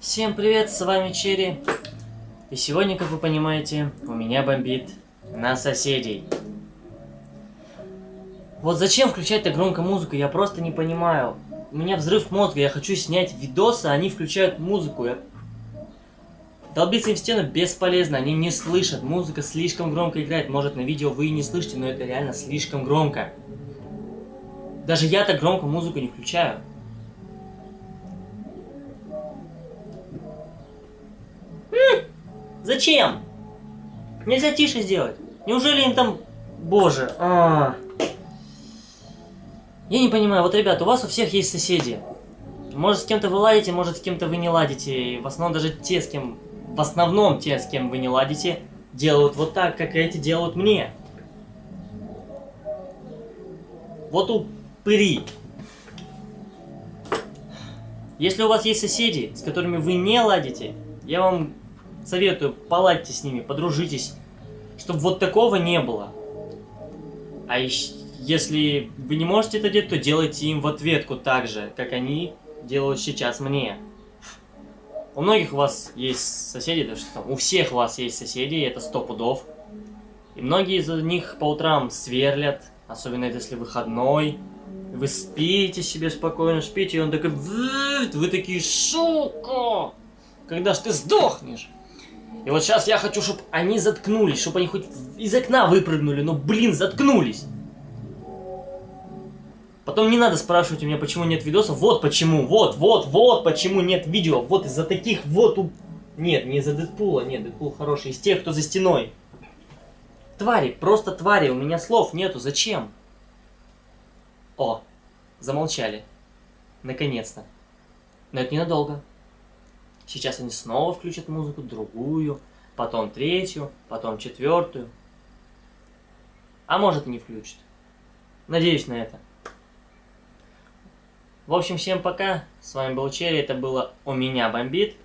Всем привет, с вами Черри. И сегодня, как вы понимаете, у меня бомбит на соседей. Вот зачем включать так громко музыку, я просто не понимаю. У меня взрыв мозга, я хочу снять видосы, а они включают музыку. Я... Долбиться им в стену бесполезно, они не слышат. Музыка слишком громко играет. Может на видео вы и не слышите, но это реально слишком громко. Даже я так громко музыку не включаю. Зачем? Нельзя тише сделать. Неужели им там... Боже, а, Я не понимаю, вот, ребят, у вас у всех есть соседи. Может, с кем-то вы ладите, может, с кем-то вы не ладите. И в основном даже те, с кем... В основном те, с кем вы не ладите, делают вот так, как эти делают мне. Вот упыри. Если у вас есть соседи, с которыми вы не ладите, я вам советую, поладьте с ними, подружитесь, чтобы вот такого не было. А если вы не можете это делать, то делайте им в ответку так же, как они делают сейчас мне. У многих у вас есть соседи, да что там, у всех у вас есть соседи, это сто пудов. И многие из них по утрам сверлят, особенно если выходной. Вы спите себе спокойно, спите, и он такой, вы такие, шука, когда ж ты сдохнешь? И вот сейчас я хочу, чтобы они заткнулись, чтобы они хоть из окна выпрыгнули, но, блин, заткнулись. Потом не надо спрашивать у меня, почему нет видосов. Вот почему, вот, вот, вот почему нет видео. Вот из-за таких вот... У... Нет, не из-за Дэдпула, нет, Дэдпул хороший. Из тех, кто за стеной. Твари, просто твари, у меня слов нету, зачем? О, замолчали. Наконец-то. Но это ненадолго. Сейчас они снова включат музыку, другую, потом третью, потом четвертую. А может и не включат. Надеюсь на это. В общем, всем пока. С вами был Черри. Это было «У меня бомбит».